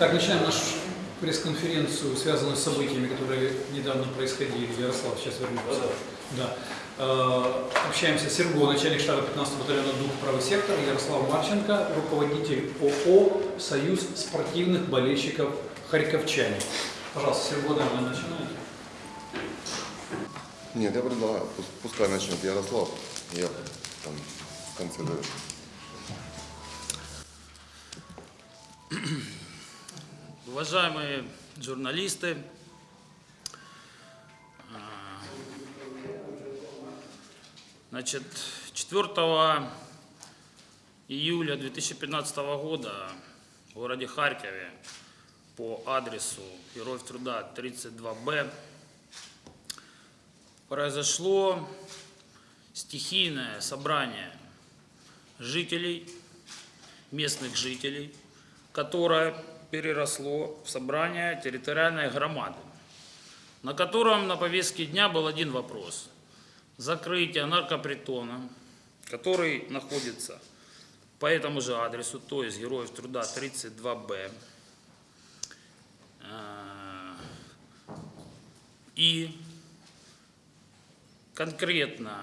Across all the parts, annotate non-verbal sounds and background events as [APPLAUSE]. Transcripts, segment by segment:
Так, начинаем нашу пресс-конференцию, связанную с событиями, которые недавно происходили. Ярослав, сейчас вернемся. Да. Э, Общаемся с Серго, начальник штаба 15 батальона ДУК «Правый сектор», Ярослав Марченко, руководитель ООО «Союз спортивных болельщиков Харьковчане». Пожалуйста, Серго, наверное, начинаете. Нет, я предлагаю, пус- пускай начнет Ярослав, я там в конце говорю. Уважаемые журналисты, а, значит, 4 июля 2015 года в городе Харькове по адресу Героев Труда 32Б произошло стихийное собрание жителей, местных жителей, которое переросло в собрание территориальной громады, на котором на повестке дня был один вопрос. Закрытие наркопритона, который находится по этому же адресу, то есть Героев Труда 32Б. Э, И конкретно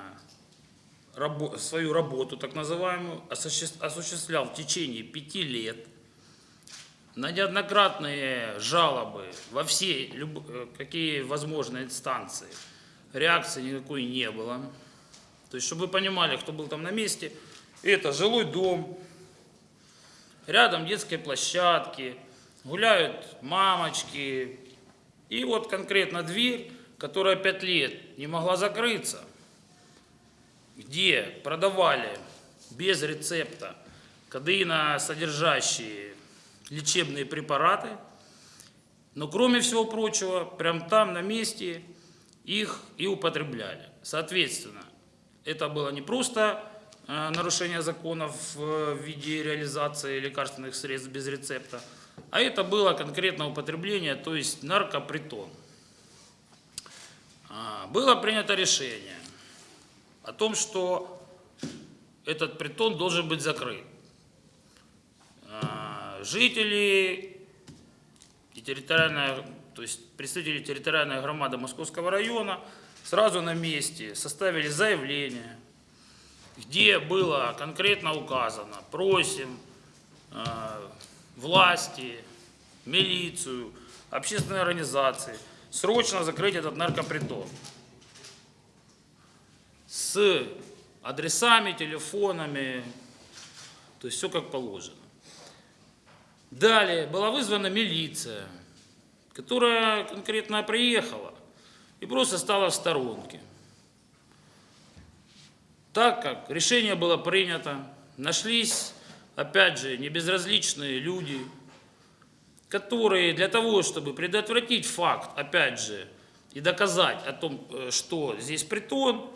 свою работу, так называемую, осуществ- осуществлял в течение пяти лет на неоднократные жалобы во все, люб- э, какие возможные инстанции. Реакции никакой не было. То есть, чтобы вы понимали, кто был там на месте, это жилой дом, рядом детские площадки, гуляют мамочки. И вот конкретно дверь, которая пять лет не могла закрыться, где продавали без рецепта кадеина содержащие лечебные препараты, но кроме всего прочего, прям там на месте их и употребляли. Соответственно, это было не просто э, нарушение законов э, в виде реализации лекарственных средств без рецепта, а это было конкретное употребление, то есть наркопритон. А, Было принято решение о том, что этот притон должен быть закрыт. А, Жители и территориальная, то есть представители территориальной громады Московского района сразу на месте составили заявление, где было конкретно указано, просим э, власти, милицию, общественные организации срочно закрыть этот наркопритон с адресами, телефонами, то есть все как положено. Далее была вызвана милиция, которая конкретно приехала и просто стала в сторонке. Так как решение было принято, нашлись, опять же, небезразличные люди, которые для того, чтобы предотвратить факт, опять же, и доказать о том, э, что здесь притон,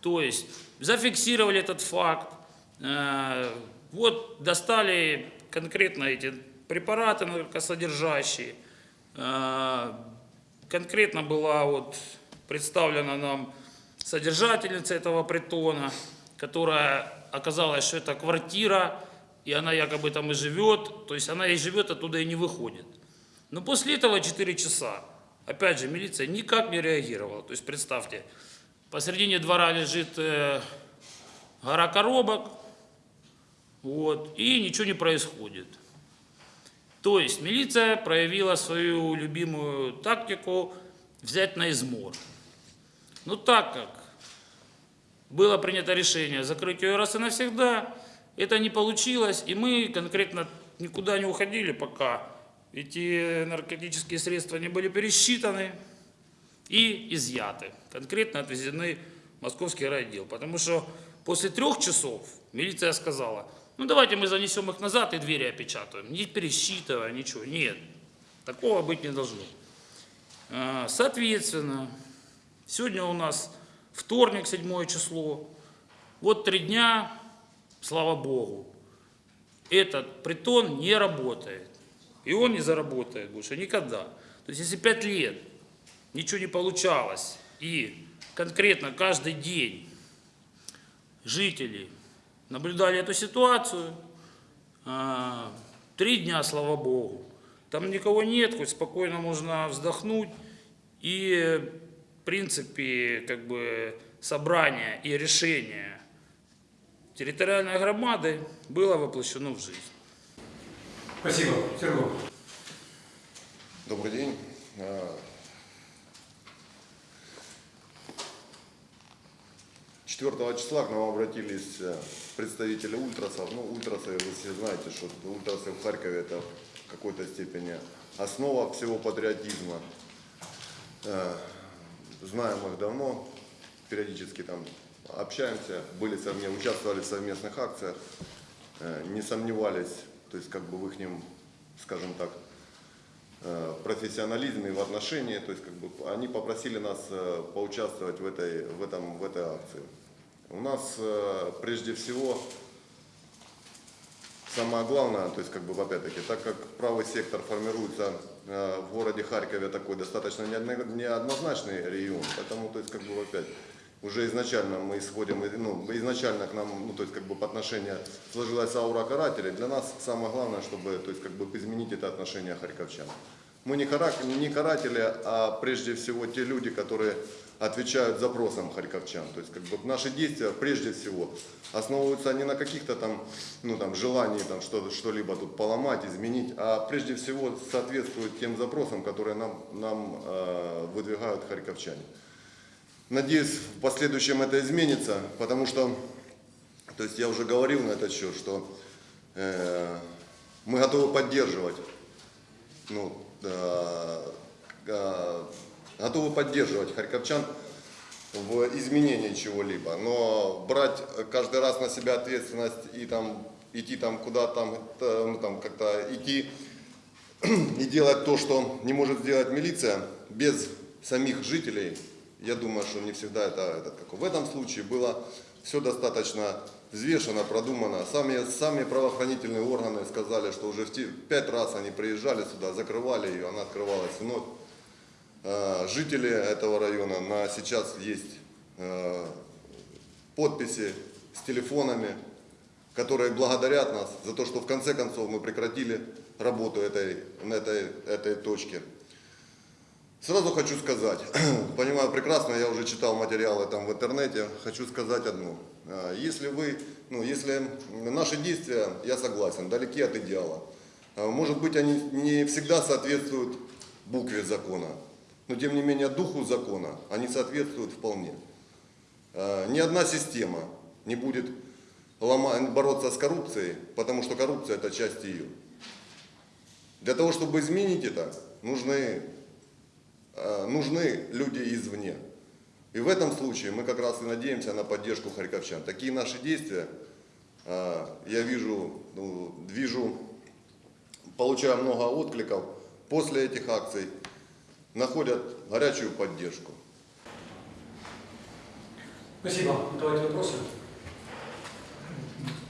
то есть зафиксировали этот факт, э, вот достали конкретно эти препараты наркосодержащие, э, конкретно была вот представлена нам содержательница этого притона, которая оказалась, что это квартира, и она якобы там и живет, то есть она и живет, оттуда и не выходит. Но после этого 4 часа, опять же, милиция никак не реагировала. То есть представьте, посередине двора лежит э, гора коробок, вот, и ничего не происходит. То есть милиция проявила свою любимую тактику взять на измор. Но так как было принято решение закрыть ее раз и навсегда, это не получилось, и мы конкретно никуда не уходили, пока эти наркотические средства не были пересчитаны и изъяты. Конкретно отвезены в московский райотдел. Потому что после трех часов милиция сказала, ну давайте мы занесем их назад и двери опечатаем. Не пересчитывая, ничего. Нет, такого быть не должно. А, Соответственно, сегодня у нас вторник, седьмое число. Вот три дня, слава Богу, этот притон не работает. И он не заработает больше никогда. То есть если пять лет ничего не получалось, и конкретно каждый день жители наблюдали эту ситуацию, а, три дня, слава Богу, Там никого нет, хоть спокойно можно вздохнуть. И, в принципе, как бы собрание и решение территориальной громады было воплощено в жизнь. Спасибо. Сергей. Добрый день. 4 числа к нам обратились э, представители ультрасов. Ну, ультрасы, вы все знаете, что ультрасы в Харькове это в какой-то степени основа всего патриотизма. Э, Знаем их давно, периодически там общаемся, были совместно, участвовали в совместных акциях, э, не сомневались, то есть как бы в их, скажем так, профессионализме и в отношении, то есть как бы они попросили нас поучаствовать в этой, в этом, в этой акции. У нас э, прежде всего самое главное, то есть как бы опять-таки, так как правый сектор формируется э, в городе Харькове такой достаточно неодно- неоднозначный регион, поэтому то есть как бы опять уже изначально мы исходим, ну, изначально к нам, ну, то есть как бы по отношению сложилась аура карателей. Для нас самое главное, чтобы, то есть как бы изменить это отношение харьковчан. Мы не, хара- не каратели, а прежде всего те люди, которые отвечают запросам харьковчан. То есть как бы наши действия прежде всего основываются не на каких-то там, ну, там желании там, что, что-либо тут поломать, изменить, а прежде всего соответствуют тем запросам, которые нам, нам э, выдвигают харьковчане. Надеюсь, в последующем это изменится, потому что, то есть я уже говорил на этот счет, что э, мы готовы поддерживать, ну, э, э, готовы поддерживать харьковчан в изменении чего-либо, но брать каждый раз на себя ответственность и там идти там куда там, ну, там как-то идти и делать то, что не может сделать милиция без самих жителей, я думаю, что не всегда это, это как. В этом случае было все достаточно взвешено, продумано. Сами, сами правоохранительные органы сказали, что уже в пять раз они приезжали сюда, закрывали ее, она открывалась вновь. Э, Жители этого района на сейчас есть э, подписи с телефонами, которые благодарят нас за то, что в конце концов мы прекратили работу этой, на этой, этой точке. Сразу хочу сказать, [CLEARS THROAT] понимаю прекрасно, я уже читал материалы там в интернете, хочу сказать одно. А, Если вы, ну, если наши действия, я согласен, далеки от идеала. Может быть, они не всегда соответствуют букве закона, но тем не менее духу закона они соответствуют вполне. А, Ни одна система не будет бороться с коррупцией, потому что коррупция это часть ее. Для того, чтобы изменить это, нужны э, нужны люди извне. И в этом случае мы как раз и надеемся на поддержку харьковчан. Такие наши действия, э, я вижу, ну, вижу, получаю много откликов после этих акций, находят горячую поддержку. Спасибо. Давайте вопросы.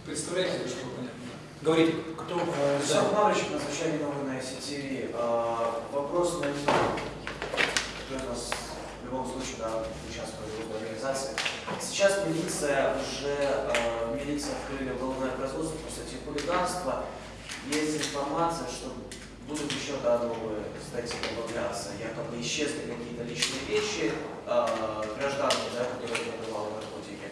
Представляете, чтобы понятно? Говорите, кто? Э, Да. Вячеслав Иванович, назначение новой на сети. Вопрос на который у нас в любом случае да, участвует в организации. Сейчас милиция уже, э, милиция открыли уголовное производство по статье хулиганства. Есть информация, что будут еще да, новые статьи добавляться. Якобы исчезли какие-то личные вещи э, гражданки, да, которые продавали наркотики.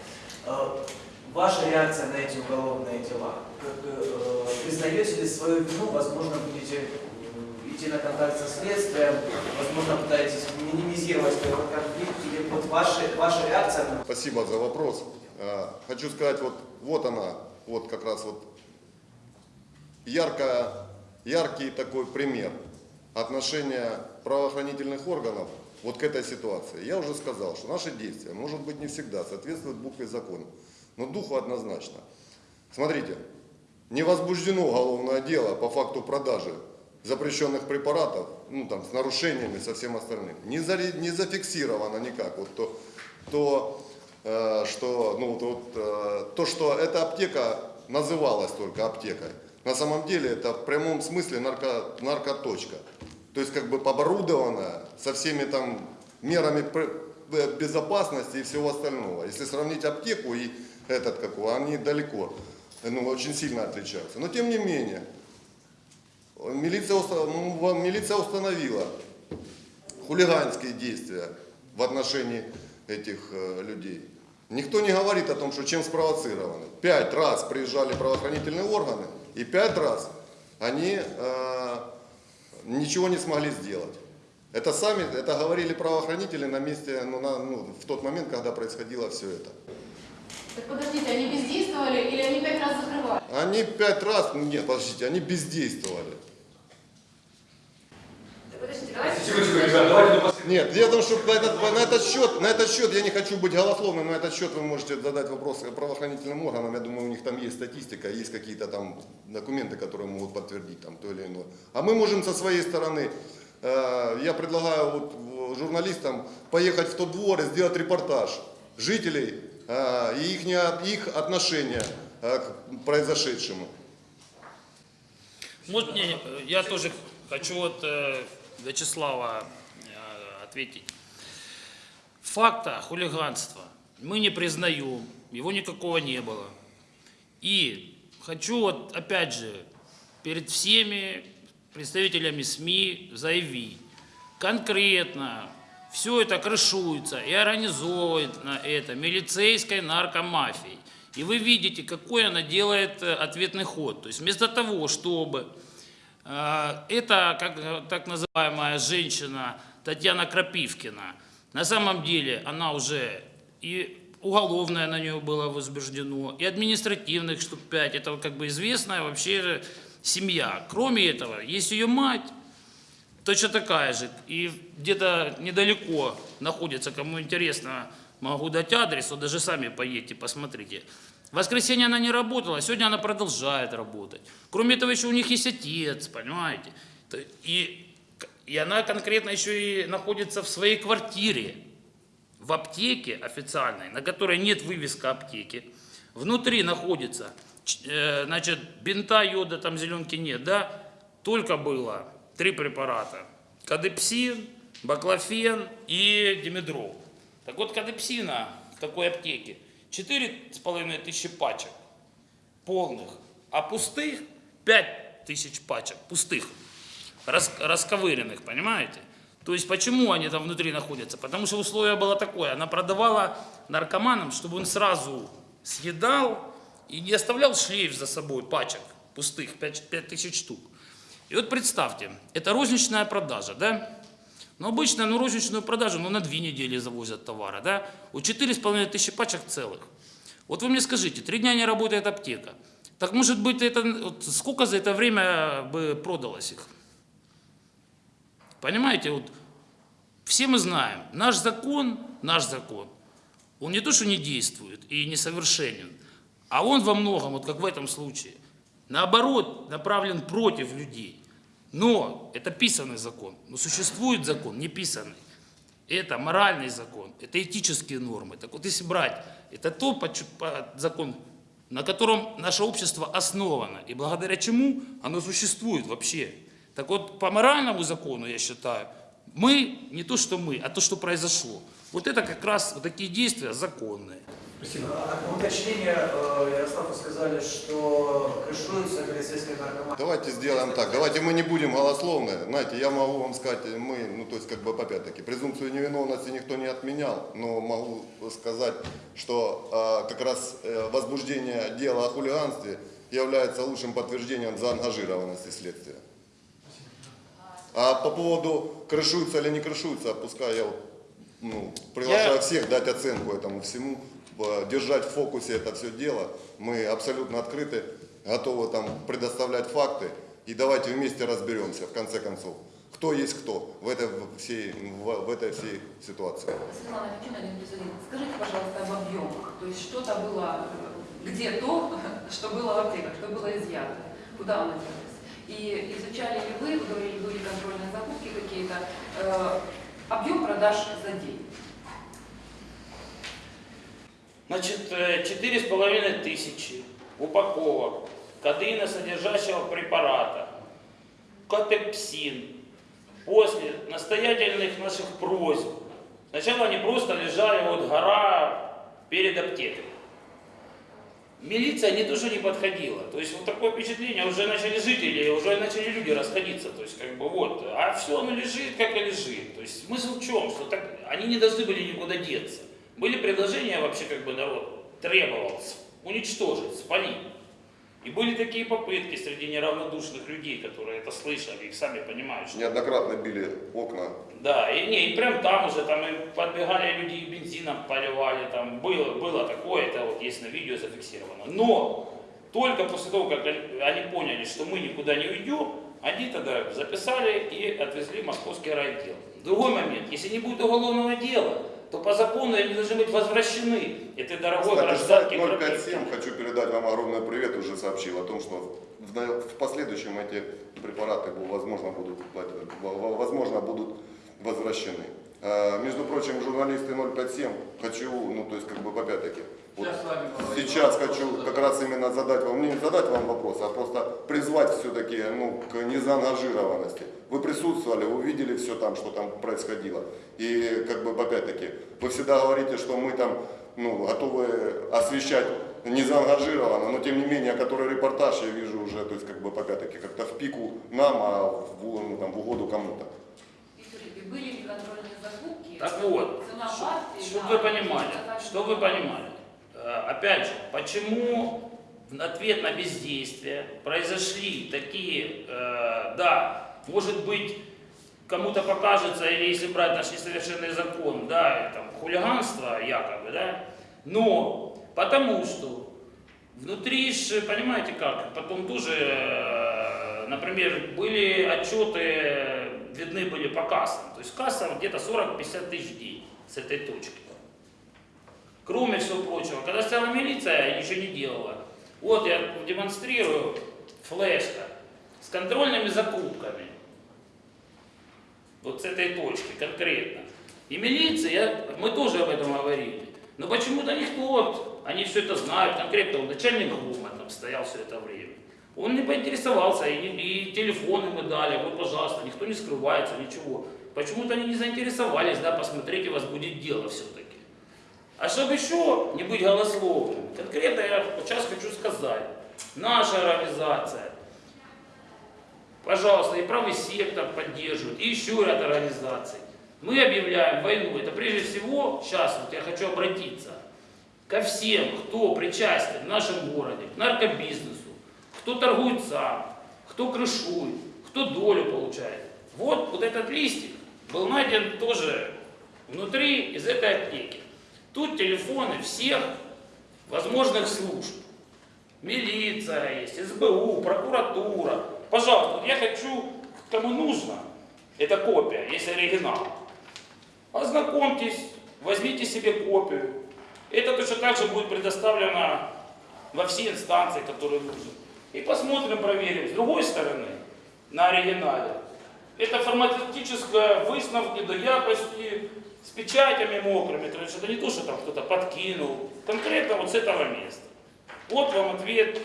Э, Ваша реакция на эти уголовные дела? Как, э, признаете ли свою вину? Возможно, будете идти на контакт со следствием, возможно, пытаетесь минимизировать этот конфликт, или вот ваша, ваша реакция на Спасибо за вопрос. Э, Хочу сказать, вот, вот она, вот как раз вот яркая, яркий такой пример отношения правоохранительных органов вот к этой ситуации. Я уже сказал, что наши действия, может быть, не всегда соответствуют букве закона, но духу однозначно. Смотрите, не возбуждено уголовное дело по факту продажи запрещенных препаратов, ну там с нарушениями, со всем остальным. Не, заре- не зафиксировано никак. Вот то, то, э, что, ну, вот, э, то, что эта аптека называлась только аптекой, на самом деле это в прямом смысле нарко, наркоточка. То есть как бы оборудованная со всеми там мерами э, безопасности и всего остального. Если сравнить аптеку и этот, как его, они далеко, ну, очень сильно отличаются. Но тем не менее, Милиция, м, милиция установила хулиганские действия в отношении этих э, людей. Никто не говорит о том, что чем спровоцированы. Пять раз приезжали правоохранительные органы, и пять раз они э, ничего не смогли сделать. Это сами, это говорили правоохранители на месте, ну, на- ну, в тот момент, когда происходило все это. Так подождите, они бездействовали или они пять раз закрывали? Они пять раз, нет, подождите, они бездействовали. Так подождите, давайте... Секундочку, ребят, давайте до последнего. Нет, дело в том, что на этот, на этот счет, на этот счет я не хочу быть голословным, на этот счет вы можете задать вопрос правоохранительным органам. Я думаю, у них там есть статистика, есть какие-то там документы, которые могут подтвердить там то или иное. А мы можем со своей стороны, э, я предлагаю вот в- журналистам поехать в тот двор и сделать репортаж жителей э, и их, их отношения э, к произошедшему. Может, мне, э, я тоже хочу вот э, Вячеслава э, ответить. Факта хулиганства мы не признаем, его никакого не было. И хочу вот опять же перед всеми представителями СМИ заявить, конкретно все это крышуется и организовывает на это милицейской наркомафией. И вы видите, какой она делает э, ответный ход. То есть вместо того, чтобы это, как э, так называемая женщина Татьяна Крапивкина, на самом деле она уже и уголовное на нее было возбуждено, и административных штук 5. Это как бы известная вообще семья. Кроме этого, есть ее мать, точно такая же. И где-то недалеко находится, кому интересно, могу дать адрес, вот даже сами поедьте, посмотрите. В воскресенье она не работала, сегодня она продолжает работать. Кроме этого, еще у них есть отец, понимаете? И, и она конкретно еще и находится в своей квартире, в аптеке официальной, на которой нет вывеска аптеки. Внутри находится, э, значит, бинта, йода, там зеленки нет, да? Только было три препарата. Кадепсин, баклофен и димедрол. Так вот, кадепсина в такой аптеке 4,5 тысячи пачек полных, а пустых 5 тысяч пачек, пустых, рас- расковыренных, понимаете? То есть почему они там внутри находятся? Потому что условие было такое, она продавала наркоманам, чтобы он сразу съедал и не оставлял шлейф за собой пачек пустых, 5, тысяч штук. И вот представьте, это розничная продажа, да? Но обычно ну, розничную продажу ну, на две недели завозят товара, да? У 4,5 тысячи пачек целых. Вот вы мне скажите, три дня не работает аптека. Так может быть, это, вот сколько за это время бы продалось их? Понимаете, вот все мы знаем, наш закон, наш закон, он не то, что не действует и несовершенен, а он во многом, вот как в этом случае, наоборот, направлен против людей. Но это писанный закон, но существует закон не писанный. Это моральный закон, это этические нормы. Так вот, если брать, это то закон, на котором наше общество основано, и благодаря чему оно существует вообще. Так вот, по моральному закону, я считаю, мы, не то что мы, а то, что произошло. Вот это как раз вот такие действия законные. А, Уточнение, э, Ярослав, вы сказали, что крышуются полицейские наркоманы. Давайте сделаем так. Давайте мы не будем голословны. Знаете, я могу вам сказать, мы, ну то есть как бы опять-таки, презумпцию невиновности никто не отменял, но могу сказать, что э, как раз э, возбуждение дела о хулиганстве является лучшим подтверждением заангажированности следствия. А по поводу крышуются или не крышуются, пускай я вот, ну, приглашаю Я- всех дать оценку этому всему, держать в фокусе это все дело. Мы абсолютно открыты, готовы там предоставлять факты. И давайте вместе разберемся, в конце концов, кто есть кто в этой всей, в, в этой всей ситуации. Светлана скажите, пожалуйста, об объемах. То есть что-то было, э, где то, [LAUGHS] что было в аптеках, что было изъято, куда оно делось. И изучали ли вы, вы говорили, были контрольные закупки какие-то, э, объем продаж за день? Значит, э, четыре с половиной тысячи упаковок кадеиносодержащего препарата, катепсин, после настоятельных наших просьб. Сначала они просто лежали, вот гора перед аптекой. милиция не то, что не подходила. То есть вот такое впечатление, уже начали жители, уже начали люди расходиться. То есть как бы вот, а все оно лежит, как и лежит. То есть смысл в чем? Что так, они не должны были никуда деться. Были предложения вообще, как бы народ требовал с- уничтожить, спалить. И были такие попытки среди неравнодушных людей, которые это слышали, их сами понимают, что Неоднократно били окна. да, и не, и прям там уже там и подбегали люди и бензином поливали, там было, было такое, это вот есть на видео зафиксировано. Но только после того, как они, они поняли, что мы никуда не уйдем, они тогда записали и отвезли в московский райотдел. Другой момент, если не будет уголовного дела, то по закону они должны быть возвращены этой дорогой Кстати, Кропивке. 057, хочу передать вам огромный привет, уже сообщил о том, что в, в последующем эти препараты, возможно, будут, возможно, будут возвращены. Э, Между прочим, журналисты 057, хочу, ну, то есть, как бы, опять-таки, вот Сейчас хочу как раз именно задать вам, не задать вам вопрос, а просто призвать все-таки, ну, к незаангажированности. Вы присутствовали, вы видели все там, что там происходило. И, как бы, опять-таки, вы всегда говорите, что мы там, ну, готовы освещать незаангажированно, но тем не менее, который репортаж я вижу уже, то есть, как бы, опять-таки, как-то в пику нам, а в, ну, там, в угоду кому-то. Были ли контрольные закупки? Так вот, чтобы да, вы понимали, заказчик. что вы понимали. Э, Опять же, почему в ответ на бездействие произошли такие, э, да, может быть, кому-то покажется, или если брать наш несовершенный закон, да, там, хулиганство якобы, да, но потому что внутри, ж, понимаете как, потом тоже, э, например, были отчеты, видны были по кассам, то есть касса где-то 40-50 тысяч день с этой точки. Кроме всего прочего, когда стояла милиция, ничего не делала. Вот я демонстрирую флешка с контрольными закупками. Вот с этой точки конкретно. И милиция, мы тоже об этом говорили. Но почему-то никто, вот, они все это знают, конкретно начальник ГУМа там стоял все это время. Он не поинтересовался, и, и телефоны мы дали, вот, пожалуйста, никто не скрывается, ничего. Почему-то они не заинтересовались, да, посмотреть, у вас будет дело все-таки. А чтобы еще не быть голословным, конкретно я сейчас хочу сказать, наша организация, пожалуйста, и правый сектор поддерживает, и еще ряд организаций. Мы объявляем войну. Это прежде всего, сейчас вот я хочу обратиться ко всем, кто причастен в нашем городе, к наркобизнесу, кто торгует сам, кто крышует, кто долю получает. Вот, вот этот листик был найден тоже внутри из этой аптеки. Тут телефоны всех возможных служб. Милиция есть, СБУ, прокуратура. Пожалуйста, я хочу, кому нужно, это копия, есть оригинал. Ознакомьтесь, возьмите себе копию. Это точно так же будет предоставлено во все инстанции, которые нужны. И посмотрим, проверим. С другой стороны, на оригинале, это форматистическая выставка до якости, с печатями мокрыми. То есть это не то, что там кто-то подкинул. Конкретно вот с этого места. Вот вам ответ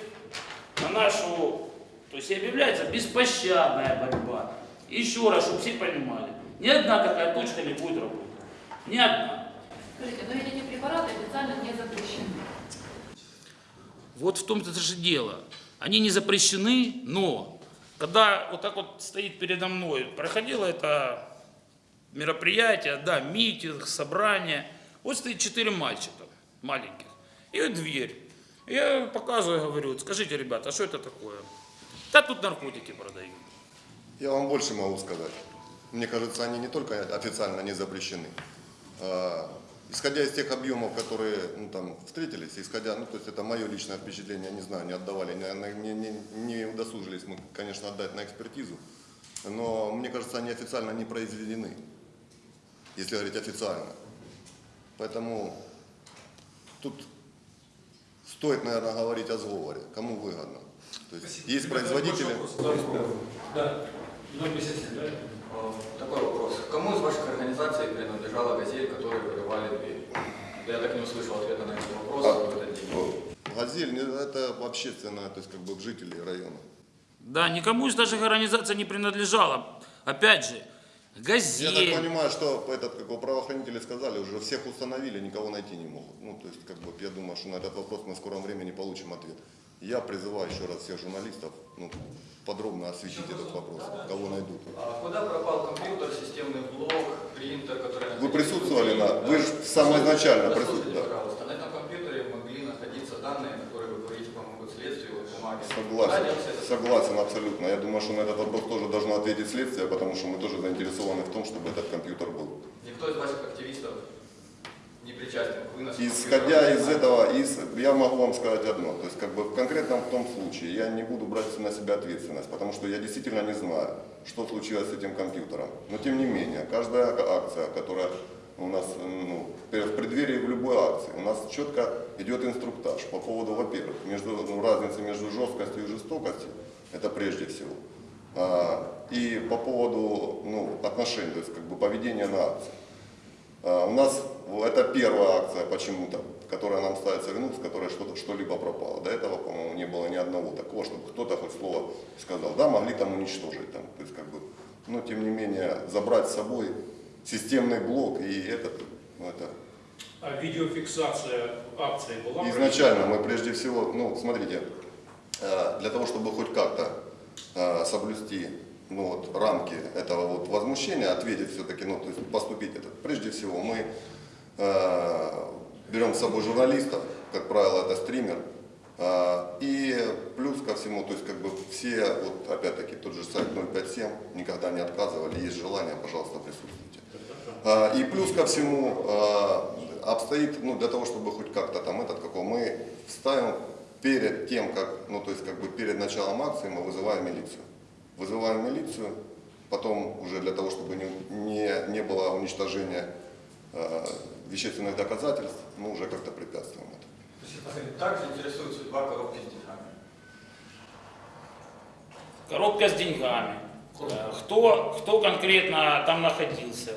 на нашу, то есть и объявляется беспощадная борьба. Еще раз, чтобы все понимали, ни одна такая точка не будет работать. Ни одна. Скажите, но ведь эти препараты официально не запрещены. Вот в том-то же дело. Они не запрещены, но когда вот так вот стоит передо мной, проходило это мероприятие, да, митинг, собрание, вот стоит четыре мальчика маленьких, и дверь. Я показываю, говорю, скажите, ребята, а что это такое? Да тут наркотики продают. Я вам больше могу сказать. Мне кажется, они не только официально не запрещены. А, Исходя из тех объемов, которые ну, там, встретились, исходя, ну, то есть это мое личное впечатление, не знаю, не отдавали, не, не, не удосужились мы, конечно, отдать на экспертизу, но мне кажется, они официально не произведены, если говорить официально. Поэтому тут стоит, наверное, говорить о сговоре, кому выгодно. То есть есть производители... Да, 057, да? Такой вопрос. Кому из ваших организаций принадлежала газель, которую вырывали дверь? Я так не услышал ответа на этот вопрос А, в этот день. Газель это общественное, то есть как бы жители района. Да, никому из наших организаций не принадлежало. Опять же, Я газет. так понимаю, что этот, как бы правоохранители сказали, уже всех установили, никого найти не могут. Ну, то есть, как бы, я думаю, что на этот вопрос мы в скором времени получим ответ. Я призываю еще раз всех журналистов ну, подробно осветить этот вопрос, кого найдут. А куда пропал компьютер, системный блок, принтер, который... Вы присутствовали на... Вы же самоизначально присутствовали. да. пожалуйста, на этом компьютере могли находиться данные, которые, вы говорите, помогут следствию, вот бумаги. Куда Согласен, согласен абсолютно. Я думаю, что на этот вопрос тоже должно ответить следствие, потому что мы тоже заинтересованы в том, чтобы этот компьютер был. Никто из ваших активистов не причастен к выносу Исходя компьютера. из этого, из, я могу вам сказать одно, то есть как бы в конкретном в том случае я не буду брать на себя ответственность, потому что я действительно не знаю, что случилось с этим компьютером. Но тем не менее, каждая акция, которая у нас ну, в преддверии в любой акции, у нас четко идет инструктаж по поводу, во-первых, между, ну, разницы между жесткостью и жестокостью, это прежде всего. А, и по поводу ну, отношений, то есть как бы поведения на акции. А, У нас это первая акция почему-то, которая нам ставится вину, с которой что-то, что-либо пропало. До этого, по-моему, не было ни одного такого, чтобы кто-то хоть слово сказал. Да, могли там уничтожить, там, то есть как бы, но тем не менее забрать с собой системный блок и этот, это А видеофиксация акции была? Изначально. Мы прежде всего, ну, смотрите, э, для того, чтобы хоть как-то э, соблюсти ну, вот, рамки этого вот возмущения, ответить все-таки, ну, то есть поступить это, прежде всего мы э, берем с собой журналистов, как правило, это стример, и плюс ко всему, то есть как бы все, вот опять-таки тот же сайт 057, никогда не отказывали, есть желание, пожалуйста, присутствуйте. А, И плюс ко всему а, обстоит, ну, для того, чтобы хоть как-то там этот, какой мы ставим перед тем, как, ну, то есть как бы перед началом акции мы вызываем милицию. Вызываем милицию, потом уже для того, чтобы не, не, не было уничтожения а, вещественных доказательств, мы уже как-то препятствуем это. Также интересует судьба коробки с деньгами. Коробка с деньгами. Кто, кто конкретно там находился?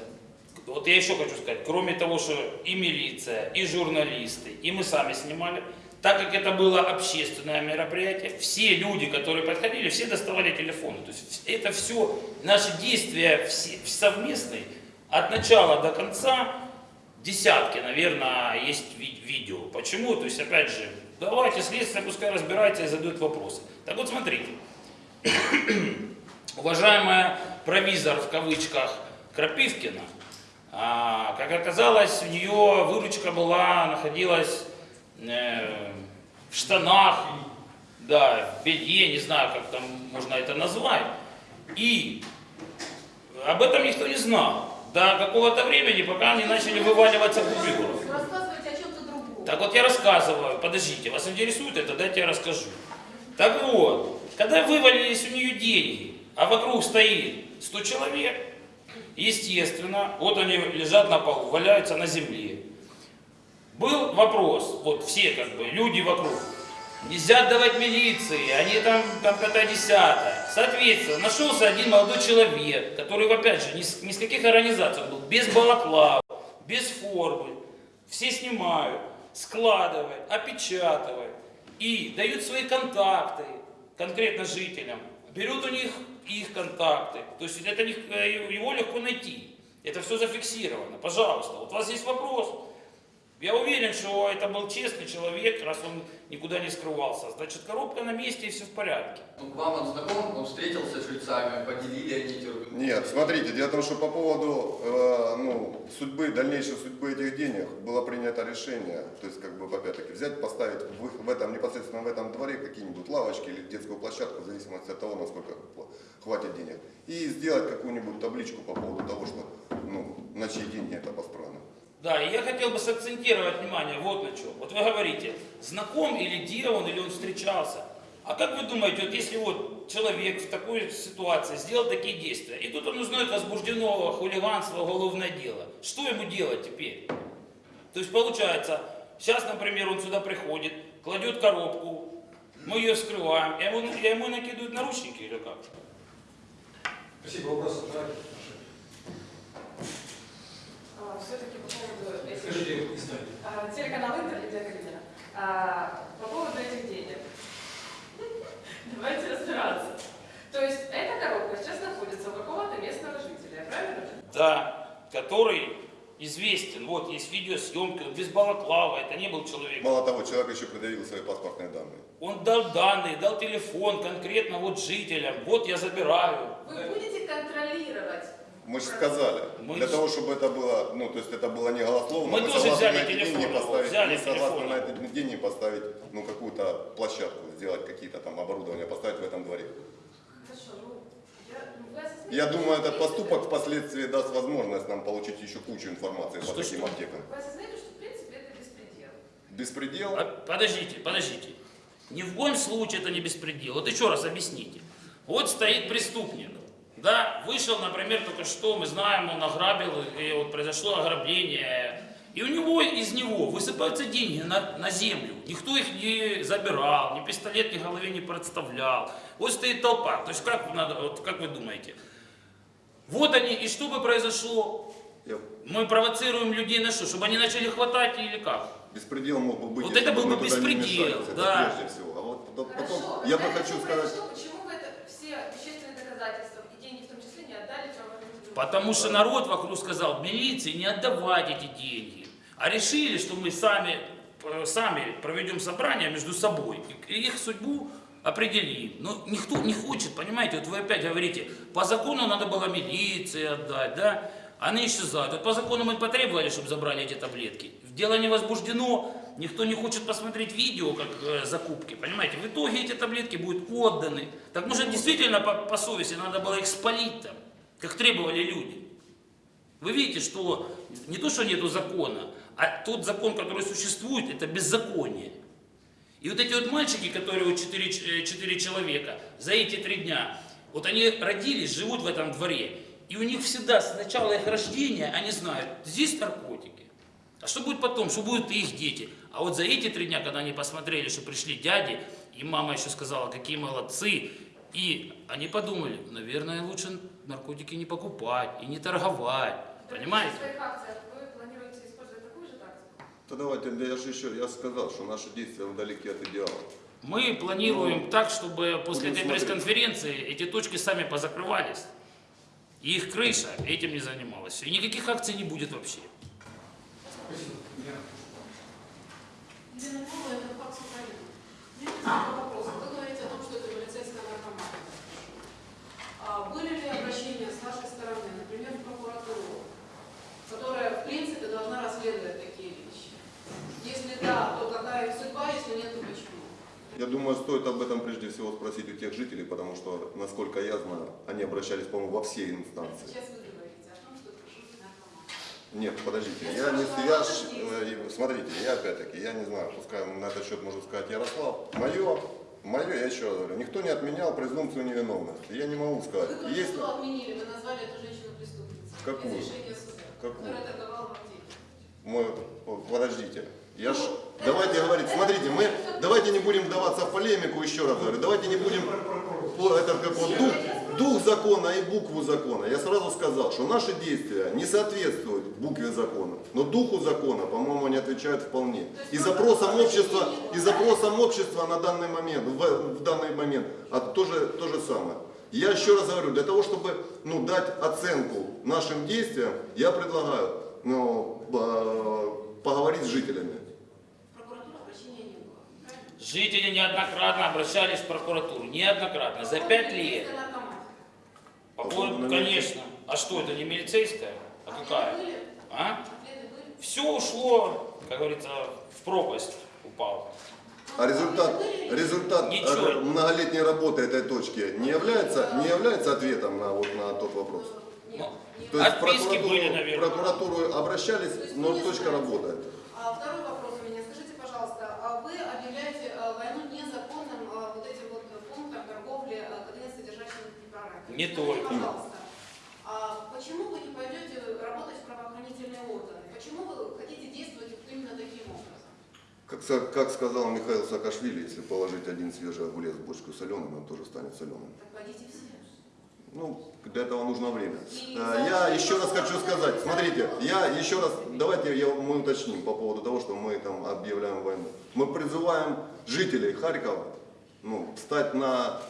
Вот я еще хочу сказать, кроме того, что и милиция, и журналисты, и мы сами снимали, так как это было общественное мероприятие, все люди, которые подходили, все доставали телефоны. То есть это все, наши действия все, совместные, от начала до конца, десятки, наверное, есть ви- видео. Почему? То есть, опять же, давайте следствие пускай разбирается и задают вопросы. Так вот, смотрите. [CLEARS THROAT] Уважаемая провизор в кавычках Крапивкина, а, как оказалось, у нее выручка была, находилась э, в штанах, да, в белье, не знаю, как там можно это назвать. И об этом никто не знал до какого-то времени, пока не начали вываливаться чем-то другом. Так вот я рассказываю, подождите, вас интересует это, дайте я расскажу. Так вот, когда вывалились у нее деньги, а вокруг стоит 100 человек, естественно, вот они лежат на полу, валяются на земле. Был вопрос, вот все как бы, люди вокруг, нельзя отдавать милиции, они там, пятое десятое. Соответственно, нашелся один молодой человек, который, опять же, ни с, ни с каких организаций был, без балаклав, без формы, все снимают, складывают, опечатывают. И дают свои контакты конкретно жителям, берут у них их контакты, то есть это э, его легко найти, это все зафиксировано, пожалуйста, вот у вас есть вопрос, я уверен, что это был честный человек, раз он никуда не скрывался. Значит, коробка на месте и все в порядке. Ну, вам он знаком, он встретился с жильцами, поделили они эти. Нет, смотрите, дело в том, что по поводу э, ну, судьбы, дальнейшей судьбы этих денег было принято решение, то есть, как бы, опять-таки, взять, поставить в, в этом, непосредственно в этом дворе какие-нибудь лавочки или детскую площадку, в зависимости от того, насколько хва- хватит денег, и сделать какую-нибудь табличку по поводу того, что, ну, на чьи деньги это построено. Да, и я хотел бы сакцентировать внимание вот на чем. Вот вы говорите, знаком или где он, или он встречался. А как вы думаете, вот если вот человек в такой ситуации сделал такие действия, и тут он узнает возбужденного хулиганства, уголовное дело, что ему делать теперь? То есть получается, сейчас, например, он сюда приходит, кладет коробку, мы ее вскрываем, я ему, я ему накидывают наручники или как? Спасибо, вопрос. Давайте. Все-таки поводу этих... Скажите. А, Телеканал Интер, Лидия Калинина. А, По поводу этих денег. [LAUGHS] Давайте разбираться. То есть эта коробка сейчас находится у какого-то местного жителя, правильно да, который известен. Вот есть видеосъемка, без балаклава, это не был человек. Мало того, человек еще предъявил свои паспортные данные. Он дал данные, дал телефон конкретно вот жителям. Вот я забираю. Вы будете контролировать? Мы же сказали, Мы для того, чтобы это было, ну, то есть это было не голословно, Мы тоже согласны взяли на эти телефон деньги поставить, взяли мы телефон на эти деньги поставить, ну, какую-то площадку, сделать какие-то там оборудования, поставить в этом дворе. Хорошо, ну, я, Я думаю, этот поступок впоследствии даст возможность нам получить еще кучу информации по Что, таким что? аптекам. Вы осознаете, что в принципе это беспредел? Беспредел? А, Подождите, подождите. Ни в коем случае это не беспредел. Вот еще раз объясните. Вот стоит преступник. Да, вышел, например, только что, мы знаем, он ограбил, и вот произошло ограбление. И у него, из него высыпаются деньги на, на землю. Никто их не забирал, ни пистолет ни голове не представлял. Вот стоит толпа. То есть как, надо, вот, как вы думаете? Вот они, и что бы произошло? Мы провоцируем людей на что? Чтобы они начали хватать или как? Беспредел мог бы быть, Вот это был бы беспредел, вмешались, это да. прежде всего. А вот потом, Хорошо, я бы хочу сказать, произошло, Почему вы это все вещественные доказательства и деньги в том числе не отдали правоохранительным Потому что народ вокруг сказал, милиции не отдавать эти деньги. А решили, что мы сами, э, сами проведем собрание между собой и их судьбу определим. Но никто не хочет, понимаете, вот вы опять говорите, по закону надо было милиции отдать, да? Они исчезают. Вот по закону мы потребовали, чтобы забрали эти таблетки. Дело не возбуждено, никто не хочет посмотреть видео, как э, закупки, понимаете? В итоге эти таблетки будут отданы. Так может действительно по, по совести надо было их спалить там, как требовали люди. Вы видите, что не то, что нету закона, а тот закон, который существует, это беззаконие. И вот эти вот мальчики, которые вот 4, человека, за эти три дня, вот они родились, живут в этом дворе, и у них всегда с начала их рождения они знают, здесь наркотики. А что будет потом, что будут их дети? А вот за эти три дня, когда они посмотрели, что пришли дяди, и мама еще сказала, какие молодцы, и они подумали, наверное, лучше наркотики не покупать и не торговать. Понимаете? В своих акциях вы планируете использовать такую же тактику? то давайте, да я же еще, я сказал, что наши действия вдалеке от идеала. Мы планируем так, чтобы после этой пресс-конференции эти точки сами позакрывались. И их крыша этим не занималась. И никаких акций не будет вообще. Спасибо. Павлова, это ФАКС Украины. У меня несколько вопросов. Вы говорите о том, что это полицейская наркомания. А были ли обращения с вашей стороны, например, в прокуратуру, которая, в принципе, должна расследовать такие вещи? Если да, то какая их судьба, если нет, то почему? Я думаю, стоит об этом прежде всего спросить у тех жителей, потому что, насколько я знаю, они обращались, по-моему, во все инстанции. Сейчас вы говорите о том, что наркоман. Нет, подождите, я не, я ж, э, смотрите, я опять-таки, я не знаю, пускай на этот счет может сказать Ярослав. Мое, мое, я еще раз говорю, никто не отменял презумпцию невиновности. Я не могу Вы сказать. только Если, что отменили, вы назвали эту женщину преступницей. Какую? Из решения суда, Какую? которая торговала мы, подождите, я ж, давайте говорить, смотрите, мы, давайте не будем вдаваться в полемику, еще раз говорю, давайте не будем, это как вот дух, дух закона и букву закона. Я сразу сказал, что наши действия не соответствуют букве закона, но духу закона, по-моему, они отвечают вполне. И запросам общества, и запросам общества на данный момент, в, в данный момент, а тоже то же самое. Я еще раз говорю, для того, чтобы ну, дать оценку нашим действиям, я предлагаю ну, э, поговорить с жителями. В прокуратуру обращения не было. Правильно? Жители неоднократно обращались в прокуратуру. Неоднократно. За пять лет. Полицейская наркомания. По По поводу- поводу конечно. А что, это не милицейская? А Ответы какая? А? Все ушло, как говорится, в пропасть упало. А результат, результат Ничего. э, многолетней работы этой точки не является, не является ответом на, вот, на тот вопрос? Ну. То есть в Отписки прокуратуру, были, наверное. прокуратуру обращались, но точка знаете. работает. А второй вопрос у меня. Скажите, пожалуйста, а вы объявляете а, войну незаконным а, вот этим вот пунктом торговли а, кофеин-содержащими препаратами? Не только. пожалуйста, а почему вы не пойдете работать в правоохранительные органы? Почему вы хотите действовать именно таким образом? Как, как сказал Михаил Саакашвили, если положить один свежий огурец в бочку соленым, он тоже станет соленым. Так пойдите все. Ну, для этого нужно время. И А, Я еще раз хочу сказать, смотрите, я еще раз, давайте я, мы уточним по поводу того, что мы там объявляем войну. Мы призываем жителей Харькова ну, встать на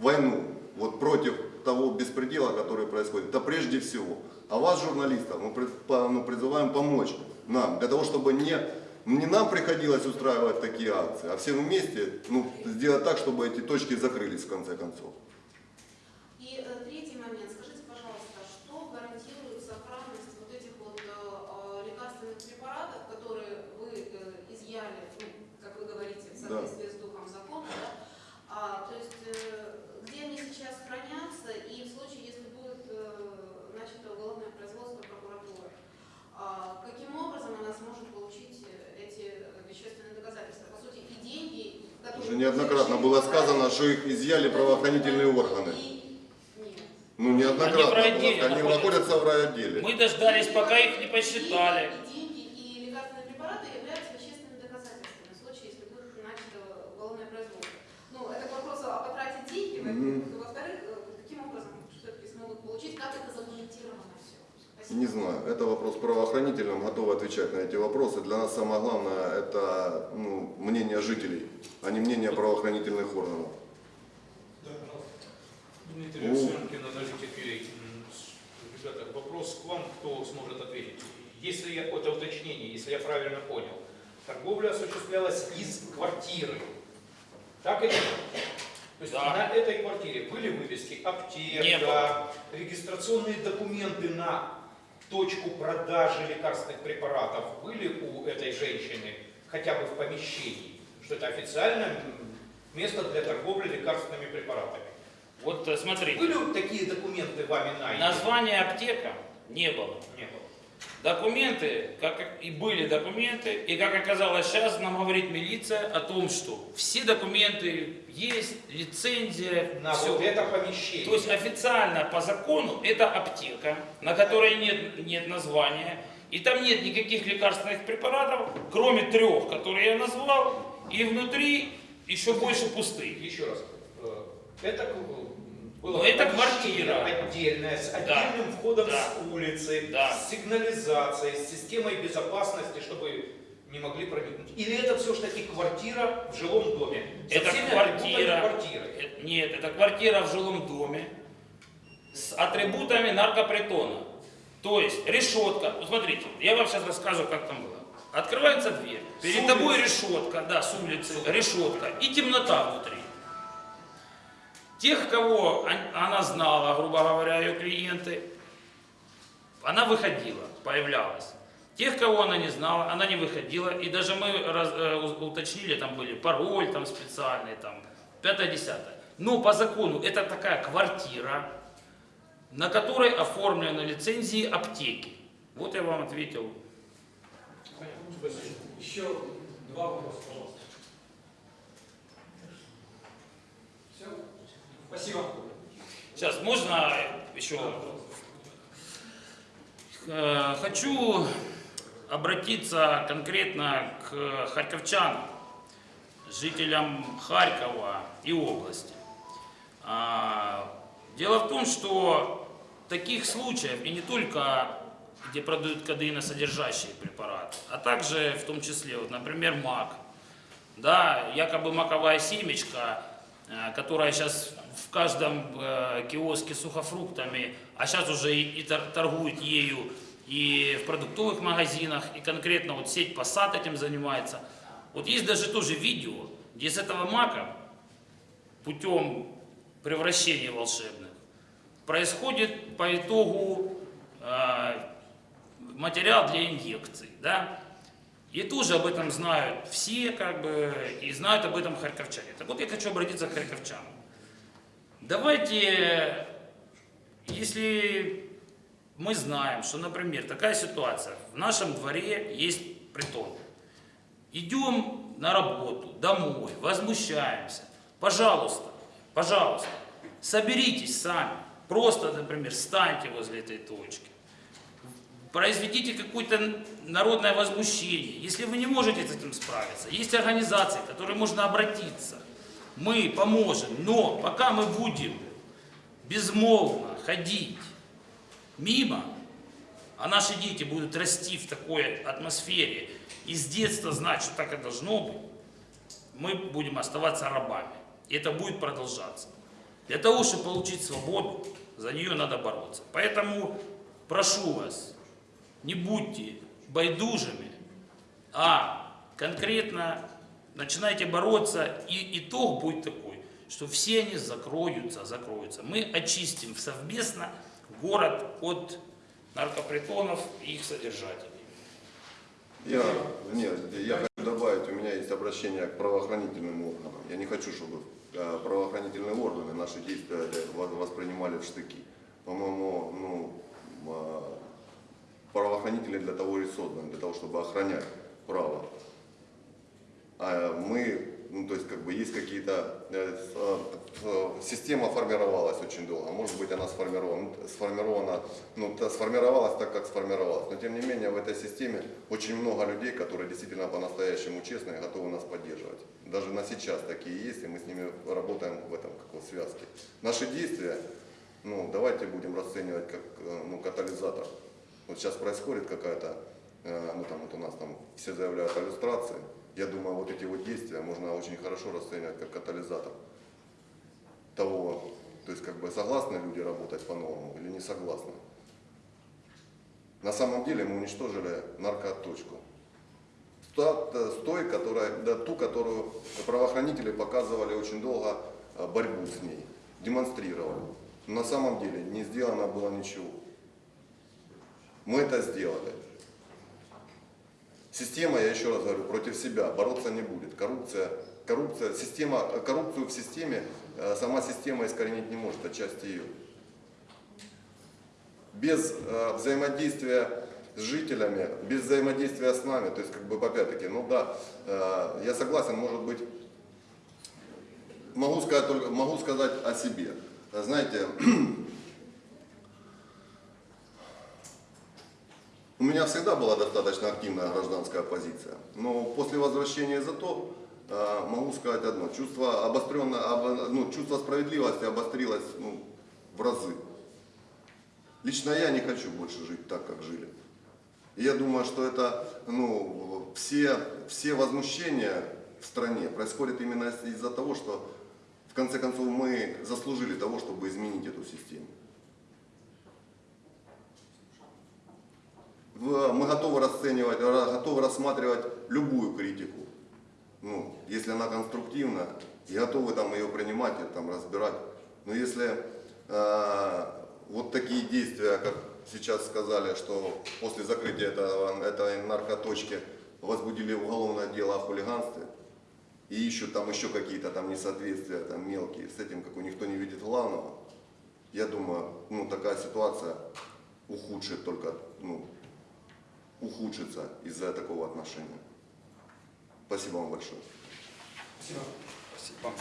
войну вот против того беспредела, который происходит. Это прежде всего. А вас, журналистов, мы ну, призываем помочь нам, для того, чтобы не, не нам приходилось устраивать такие акции, а всем вместе ну, сделать так, чтобы эти точки закрылись в конце концов. И э, третий момент. Скажите, пожалуйста, что гарантирует сохранность вот этих вот э, э, лекарственных препаратов, которые вы э, изъяли, ну, как вы говорите, в Да. соответствии с духом закона, да? А, то есть э, где они сейчас хранятся и в случае, если будет э, начато уголовное производство прокуратуры, а, каким образом она сможет получить э, эти э, вещественные доказательства? По сути, и деньги, которые... Уже неоднократно было сказано, что их изъяли правоохранительные органы. Ну, неоднократно Они находятся в райотделе. Мы дождались, пока их не посчитали. И деньги, и лекарственные препараты являются вещественными доказательствами в случае, если будет начато уголовное производство. Ну, это к вопросу о потрате деньги, во-первых. И Во-вторых, э, каким образом все-таки смогут получить, как это задокументировано все? Спасибо. Не знаю, это вопрос правоохранительным, готовы отвечать на эти вопросы. Для нас самое главное это ну, мнение жителей, а не мнение правоохранительных органов. Дмитрий Ну. Александрович, аналитики. М, с- Ребята, вопрос к вам, кто сможет ответить. Если я, это уточнение, если я правильно понял, торговля осуществлялась из квартиры. Так или нет? То есть Да. на этой квартире были вывески аптека, регистрационные документы на точку продажи лекарственных препаратов были у этой женщины хотя бы в помещении, что это официальное м, место для торговли лекарственными препаратами. Вот э, смотрите, Были такие документы вами найдены? название аптека не было. Не было. Документы, как и были документы, и как оказалось сейчас, нам говорит милиция о том, что все документы есть, лицензия, На все. вот это помещение. То есть официально по закону это аптека, на которой нет, нет названия, и там нет никаких лекарственных препаратов, кроме трех, которые я назвал, и внутри еще больше пустых. Еще раз. э, Это э, было это квартира. отдельное, с Да. отдельным входом Да. с улицы, Да. с сигнализацией, с системой безопасности, чтобы не могли проникнуть. Или это все-таки квартира в жилом доме? Со Это квартира. квартиры. Э, Нет, это квартира в жилом доме с атрибутами наркопритона. То есть решетка. Вот смотрите, я вам сейчас расскажу, как там было. Открывается дверь, перед тобой решетка, да, с улицы, решетка и темнота внутри. Тех, кого он- она знала, грубо говоря, ее клиенты, она выходила, появлялась. Тех, кого она не знала, она не выходила. И даже мы раз- э, уточнили, там были пароль там специальный, там, пятое-десятое. Но по закону это такая квартира, на которой оформлены лицензии аптеки. Вот я вам ответил. Еще два вопроса, пожалуйста. Все? Спасибо. Сейчас, можно еще? Э, Хочу обратиться конкретно к харьковчанам, жителям Харькова и области. А, Дело в том, что таких случаев, и не только где продают кадеиносодержащие препараты, а также в том числе, вот, например, мак, да, якобы маковая семечка, э, которая сейчас в каждом э, киоске сухофруктами, а сейчас уже и, и тор- торгуют ею и в продуктовых магазинах, и конкретно вот сеть Passat этим занимается. Вот есть даже тоже видео, где с этого мака путем превращения волшебных происходит по итогу э, материал для инъекций, да, и тоже об этом знают все, как бы, и знают об этом харьковчане. Так вот я хочу обратиться к харьковчанам. Давайте, если мы знаем, что, например, такая ситуация, в нашем дворе есть притон, идем на работу, домой, возмущаемся, пожалуйста, пожалуйста, соберитесь сами, просто, например, станьте возле этой точки, произведите какое-то народное возмущение. Если вы не можете с этим справиться, есть организации, к которым можно обратиться. Мы поможем, но пока мы будем безмолвно ходить мимо, а наши дети будут расти в такой атмосфере и с детства знать, что так и должно быть, мы будем оставаться рабами. И это будет продолжаться. Для того, чтобы получить свободу, за нее надо бороться. Поэтому прошу вас, не будьте байдужими, а конкретно начинайте бороться, и итог будет такой, что все они закроются, закроются. Мы очистим совместно город от наркопритонов и их содержателей. Я, нет, я хочу добавить, у меня есть обращение к правоохранительным органам. Я не хочу, чтобы э, правоохранительные органы наши действия воспринимали в штыки. По-моему, ну, э, правоохранители для того и созданы, для того, чтобы охранять право. А мы, ну, то есть, как бы, есть какие-то, э, с- э, система формировалась очень долго, может быть, она сформирована, сформирована, ну, сформировалась так, как сформировалась, но, тем не менее, в этой системе очень много людей, которые действительно по-настоящему честные, готовы нас поддерживать. Даже на сейчас такие есть, и мы с ними работаем в этом, как вот, связке. Наши действия, ну, давайте будем расценивать как, э, ну, катализатор. Вот сейчас происходит какая-то, э, ну там вот у нас там все заявляют о иллюстрации. Я думаю, вот эти вот действия можно очень хорошо расценивать как катализатор того, то есть как бы согласны люди работать по-новому или не согласны. На самом деле мы уничтожили наркоточку. С той, которая, да, ту, которую правоохранители показывали очень долго э, борьбу с ней, демонстрировали. Но на самом деле не сделано было ничего. Мы это сделали. Система, я еще раз говорю, против себя бороться не будет. Коррупция, коррупция, система, коррупцию в системе э, сама система искоренить не может, отчасти ее. Без э, взаимодействия с жителями, без взаимодействия с нами, то есть как бы опять-таки, ну да, э, я согласен, может быть, могу сказать, только, могу сказать о себе. Знаете, [CLEARS THROAT] меня всегда была достаточно активная гражданская позиция. Но после возвращения из АТО э, могу сказать одно. Чувство, обостренно, обо- ну, чувство справедливости обострилось ну, в разы. Лично я не хочу больше жить так, как жили. Я думаю, что это, ну, все, все возмущения в стране происходят именно из-за того, что в конце концов мы заслужили того, чтобы изменить эту систему. Мы готовы расценивать, ра- готовы рассматривать любую критику, ну, если она конструктивна, и готовы там ее принимать и там разбирать. Но если э, вот такие действия, как сейчас сказали, что после закрытия этого, этой наркоточки возбудили уголовное дело о хулиганстве, и ищут там еще какие-то там несоответствия там мелкие, с этим как у никто не видит главного, я думаю, ну такая ситуация ухудшит только, ну, ухудшится из-за такого отношения. Спасибо вам большое. Спасибо.